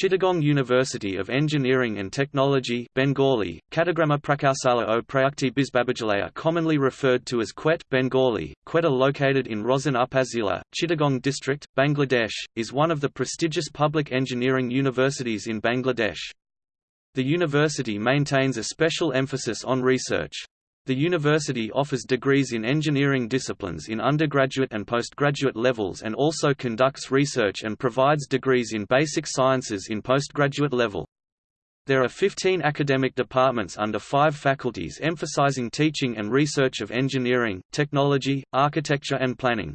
Chittagong University of Engineering and Technology Bengali, Katagrama Prakausala o Prayukti Bisbabajalaya commonly referred to as CUET Bengali, Quetta located in Raozan Upazila, Chittagong district, Bangladesh, is one of the prestigious public engineering universities in Bangladesh. The university maintains a special emphasis on research. The university offers degrees in engineering disciplines in undergraduate and postgraduate levels and also conducts research and provides degrees in basic sciences in postgraduate level. There are 15 academic departments under five faculties emphasizing teaching and research of engineering, technology, architecture and planning.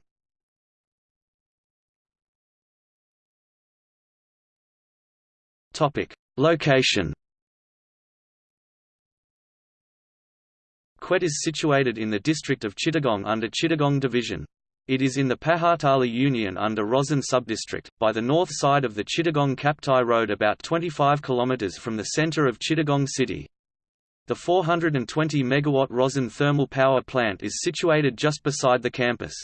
Location CUET is situated in the district of Chittagong under Chittagong Division. It is in the Pahartali Union under Raozan subdistrict, by the north side of the Chittagong-Kaptai Road about 25 km from the centre of Chittagong city. The 420 MW Raozan thermal power plant is situated just beside the campus.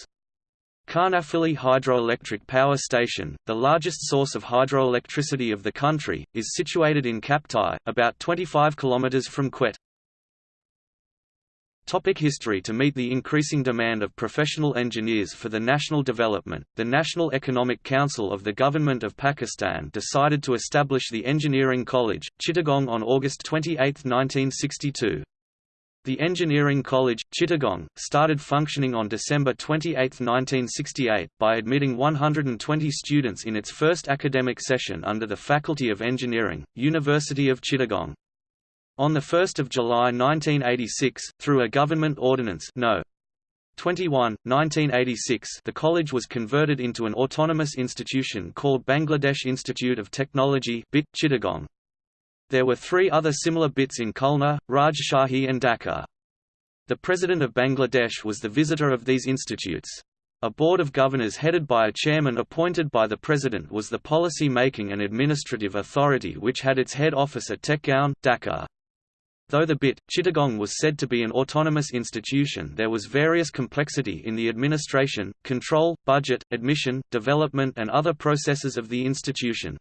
Karnaphuli Hydroelectric Power Station, the largest source of hydroelectricity of the country, is situated in Kaptai, about 25 km from CUET. Topic history To meet the increasing demand of professional engineers for the national development, the National Economic Council of the Government of Pakistan decided to establish the Engineering College, Chittagong on August 28, 1962. The Engineering College, Chittagong, started functioning on December 28, 1968, by admitting 120 students in its first academic session under the Faculty of Engineering, University of Chittagong. On 1 July 1986, through a government ordinance no. 21, 1986 the college was converted into an autonomous institution called Bangladesh Institute of Technology BIT Chittagong. There were three other similar BITs in Khulna, Rajshahi and Dhaka. The President of Bangladesh was the visitor of these institutes. A board of governors headed by a chairman appointed by the president was the policy-making and administrative authority which had its head office at Tejgaon, Dhaka. Though the BIT, Chittagong was said to be an autonomous institution there was various complexity in the administration, control, budget, admission, development and other processes of the institution.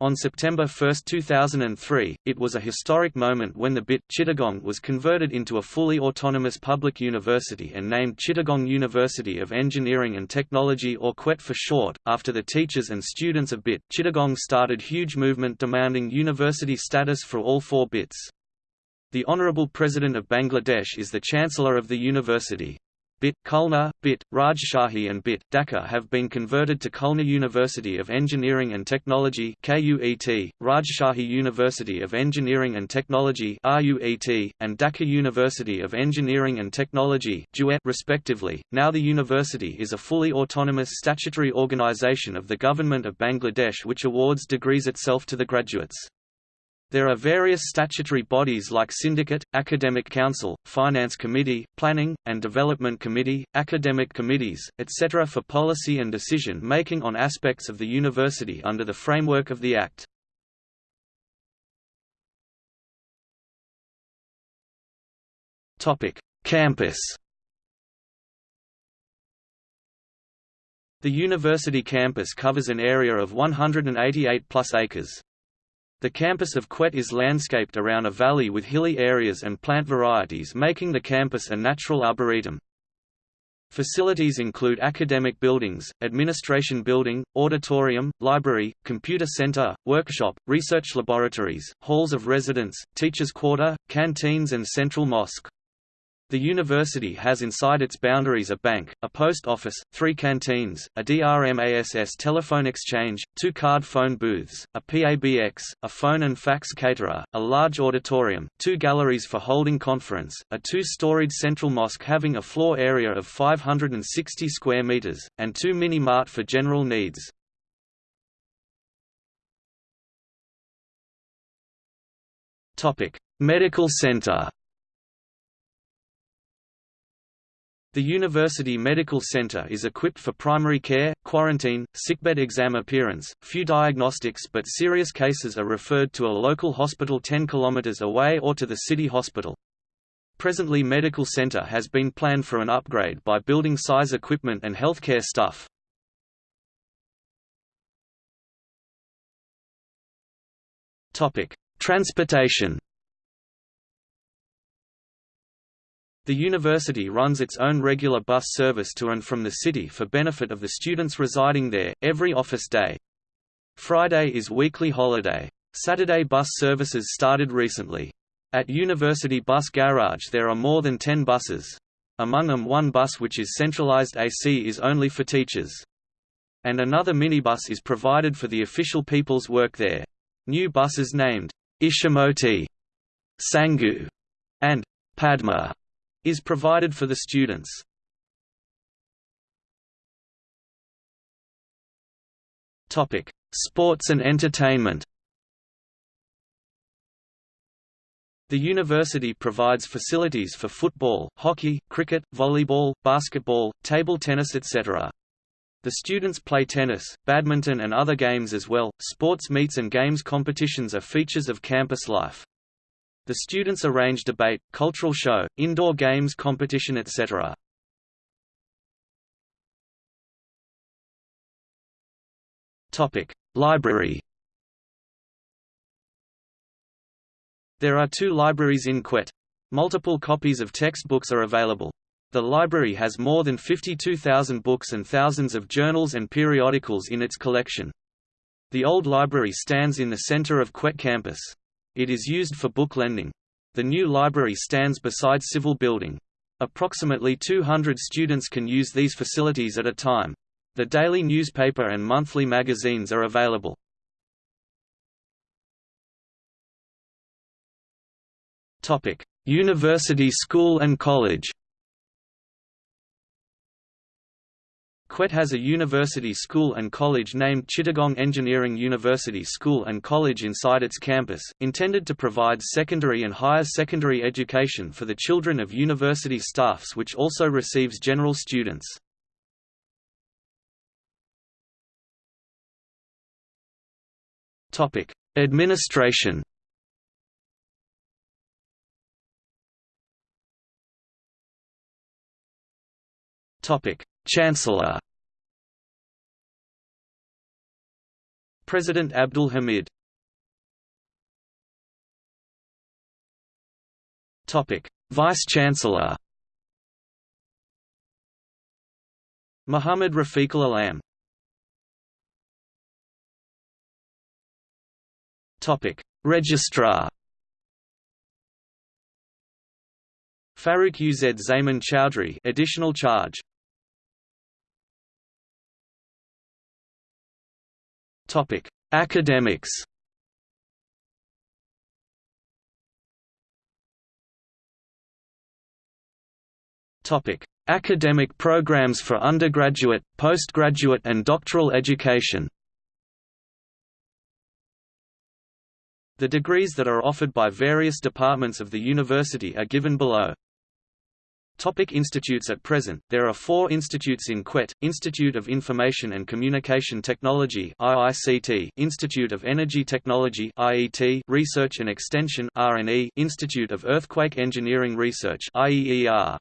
On September 1, 2003, it was a historic moment when the BIT Chittagong was converted into a fully autonomous public university and named Chittagong University of Engineering and Technology or CUET for short. After the teachers and students of BIT, Chittagong started huge movement demanding university status for all four BITs. The Honorable President of Bangladesh is the Chancellor of the university. BIT, Khulna, BIT, Rajshahi and BIT, Dhaka have been converted to Khulna University of Engineering and Technology KUET, Rajshahi University of Engineering and Technology RUET, and Dhaka University of Engineering and Technology DUET respectively. Now the university is a fully autonomous statutory organization of the Government of Bangladesh which awards degrees itself to the graduates. There are various statutory bodies like Syndicate, Academic Council, Finance Committee, Planning, and Development Committee, Academic Committees, etc. for policy and decision-making on aspects of the university under the framework of the Act. Campus The university campus covers an area of 188 plus acres. The campus of CUET is landscaped around a valley with hilly areas and plant varieties making the campus a natural arboretum. Facilities include academic buildings, administration building, auditorium, library, computer center, workshop, research laboratories, halls of residence, teachers' quarter, canteens and central mosque. The university has inside its boundaries a bank, a post office, three canteens, a DRMASS telephone exchange, two card phone booths, a PABX, a phone and fax caterer, a large auditorium, two galleries for holding conference, a two-storied central mosque having a floor area of 560 square meters, and two mini-mart for general needs. Medical center The University Medical Center is equipped for primary care, quarantine, sickbed exam appearance, few diagnostics but serious cases are referred to a local hospital 10 km away or to the city hospital. Presently Medical Center has been planned for an upgrade by building size equipment and healthcare staff. Transportation The university runs its own regular bus service to and from the city for benefit of the students residing there, every office day. Friday is weekly holiday. Saturday bus services started recently. At University Bus Garage there are more than 10 buses. Among them one bus which is centralized AC is only for teachers. And another minibus is provided for the official people's work there. New buses named Ishimoti, Sangu, and Padma is provided for the students. Topic: Sports and entertainment. The university provides facilities for football, hockey, cricket, volleyball, basketball, table tennis etc. The students play tennis, badminton and other games as well. Sports meets and games competitions are features of campus life. The students arrange debate, cultural show, indoor games competition etc. Library There are two libraries in CUET. Multiple copies of textbooks are available. The library has more than 52,000 books and thousands of journals and periodicals in its collection. The old library stands in the center of CUET campus. It is used for book lending. The new library stands beside Civil Building. Approximately 200 students can use these facilities at a time. The daily newspaper and monthly magazines are available. University School and College CUET has a university school and college named Chittagong Engineering University School and College inside its campus, intended to provide secondary and higher secondary education for the children of university staffs which also receives general students. Administration Topic: Chancellor. President Abdul Hamid. Topic: Vice-Chancellor Muhammad Rafiqul Alam. Registrar. Farooq Uz Zaman Chowdhury additional charge Topic: Academics. Topic: Academic programs for undergraduate, postgraduate and doctoral education. The degrees that are offered by various departments of the university are given below. Topic institutes At present, there are four institutes in CUET, Institute of Information and Communication Technology IICT, Institute of Energy Technology IET, Research and Extension RNE, Institute of Earthquake Engineering Research IEER.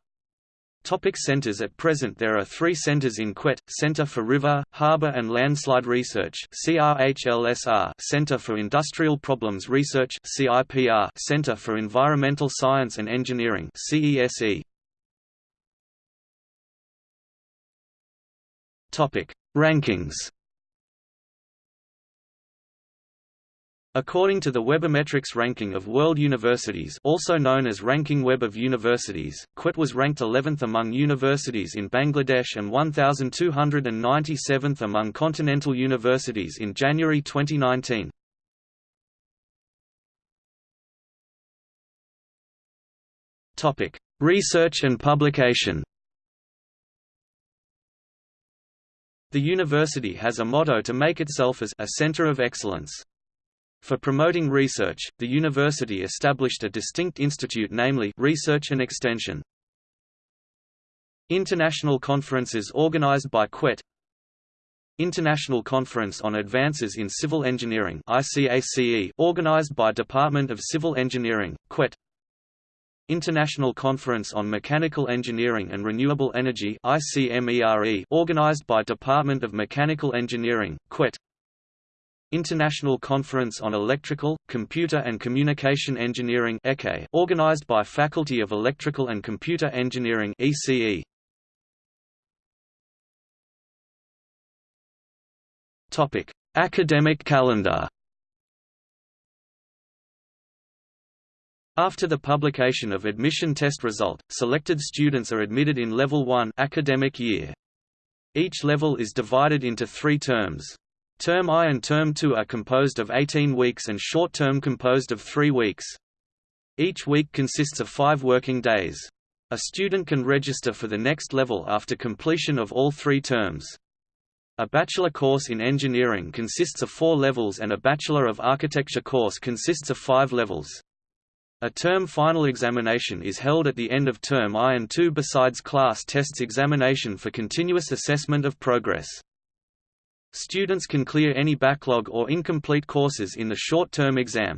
Topic centers At present. There are three centers in CUET, Center for River, Harbor and Landslide Research CRHLSR, Center for Industrial Problems Research CIPR, Center for Environmental Science and Engineering CESE. Topic: Rankings. According to the Webometrics ranking of world universities also known as Ranking Web of Universities, CUET was ranked 11th among universities in Bangladesh and 1,297th among continental universities in January 2019. Topic: Research and publication The university has a motto to make itself as a center of excellence. For promoting research, the university established a distinct institute namely Research and Extension. International conferences organized by CUET International Conference on Advances in Civil Engineering organized by Department of Civil Engineering, CUET International Conference on Mechanical Engineering and Renewable Energy organized by Department of Mechanical Engineering, CUET International Conference on Electrical, Computer and Communication Engineering organized by Faculty of Electrical and Computer Engineering ECE. Academic calendar. After the publication of admission test result, selected students are admitted in Level 1 academic year. Each level is divided into three terms. Term I and Term II are composed of 18 weeks and short term composed of 3 weeks. Each week consists of five working days. A student can register for the next level after completion of all three terms. A bachelor course in engineering consists of four levels and a Bachelor of Architecture course consists of five levels. A term final examination is held at the end of term I and II besides class tests examination for continuous assessment of progress. Students can clear any backlog or incomplete courses in the short-term exam.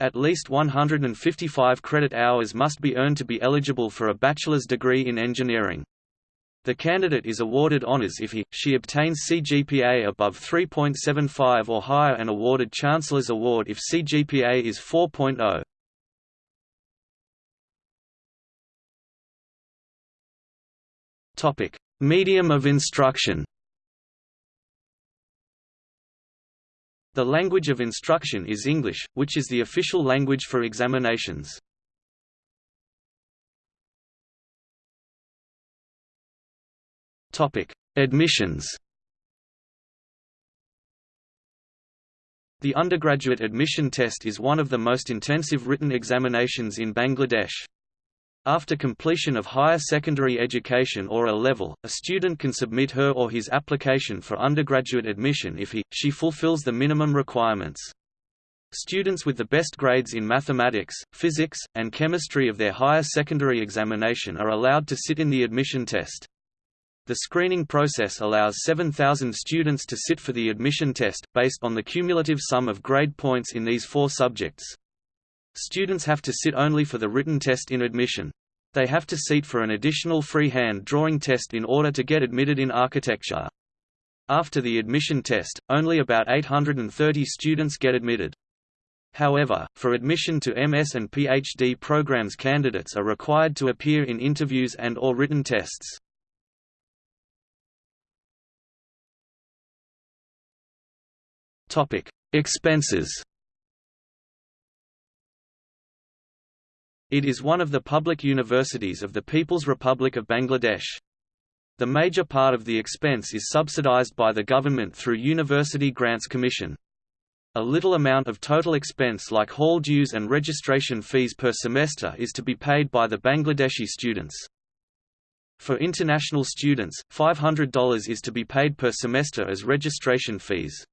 At least 155 credit hours must be earned to be eligible for a bachelor's degree in engineering. The candidate is awarded honors if he, she obtains CGPA above 3.75 or higher and awarded Chancellor's Award if CGPA is 4.0. Topic: Medium of instruction. The language of instruction is English, which is the official language for examinations. Topic: Admissions. The undergraduate admission test is one of the most intensive written examinations in Bangladesh. After completion of higher secondary education or a level, a student can submit her or his application for undergraduate admission if he, she fulfills the minimum requirements. Students with the best grades in mathematics, physics, and chemistry of their higher secondary examination are allowed to sit in the admission test. The screening process allows 7,000 students to sit for the admission test, based on the cumulative sum of grade points in these four subjects. Students have to sit only for the written test in admission. They have to seat for an additional freehand drawing test in order to get admitted in architecture. After the admission test, only about 830 students get admitted. However, for admission to MS and PhD programs candidates are required to appear in interviews and or written tests. Expenses It is one of the public universities of the People's Republic of Bangladesh. The major part of the expense is subsidized by the government through University Grants Commission. A little amount of total expense like hall dues and registration fees per semester is to be paid by the Bangladeshi students. For international students, $500 is to be paid per semester as registration fees.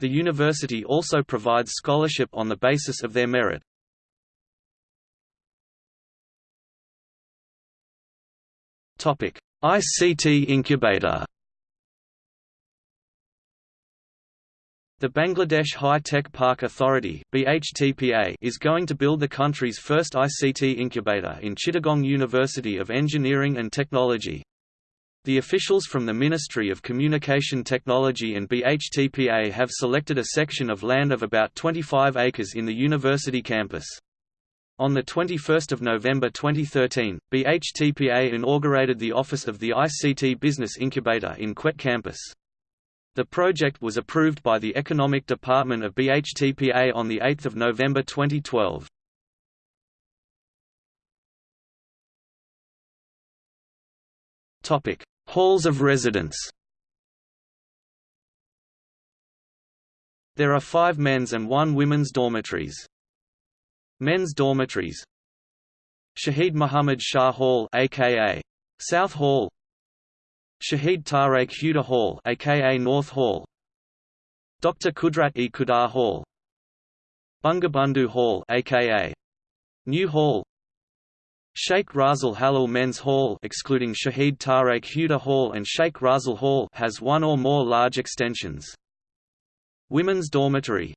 The university also provides scholarship on the basis of their merit. ICT incubator. The Bangladesh High Tech Park Authority is going to build the country's first ICT incubator in Chittagong University of Engineering and Technology. The officials from the Ministry of Communication Technology and BHTPA have selected a section of land of about 25 acres in the university campus. On 21 November 2013, BHTPA inaugurated the office of the ICT Business Incubator in CUET campus. The project was approved by the Economic Department of BHTPA on 8 November 2012. Halls of residence There are five men's and one women's dormitories. Men's dormitories. Shahid Muhammad Shah Hall aka South Hall. Shahid Tariq Huda Hall aka North Hall. Dr Qudrat-e-Khuda Hall. Bangabandhu Hall aka New Hall. Sheikh Russel Halal Men's Hall excluding Shahid Tariq Huda Hall and Sheikh Russel Hall has one or more large extensions. Women's dormitory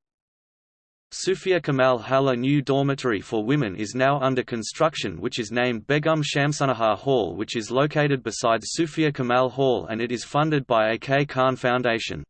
Sufia Kamal Halla new dormitory for women is now under construction which is named Begum Shamsunahar Hall which is located beside Sufia Kamal Hall and it is funded by A. K. Khan Foundation.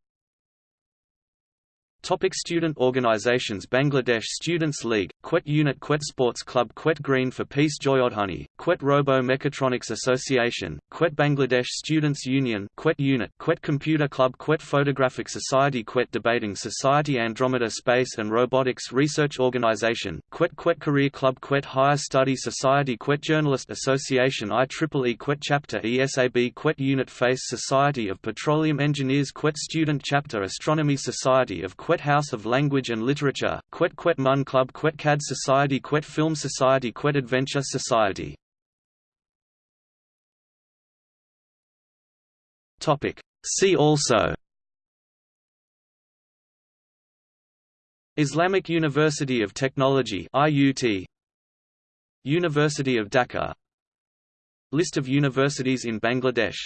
Topic student organizations Bangladesh Students League, CUET Unit CUET Sports Club CUET Green for Peace Joyodhani, CUET Robo Mechatronics Association, CUET Bangladesh Students Union CUET Unit CUET Computer Club CUET Photographic Society CUET Debating Society Andromeda Space and Robotics Research Organization, CUET CUET Career Club CUET Higher Study Society CUET Journalist Association IEEE CUET Chapter ESAB CUET Unit Face Society of Petroleum Engineers CUET Student Chapter Astronomy Society of CUET CUET House of Language and Literature, CUET CUET Mun Club CUET CAD Society CUET Film Society CUET Adventure Society. See also. Islamic University of Technology IUT University of Dhaka. List of universities in Bangladesh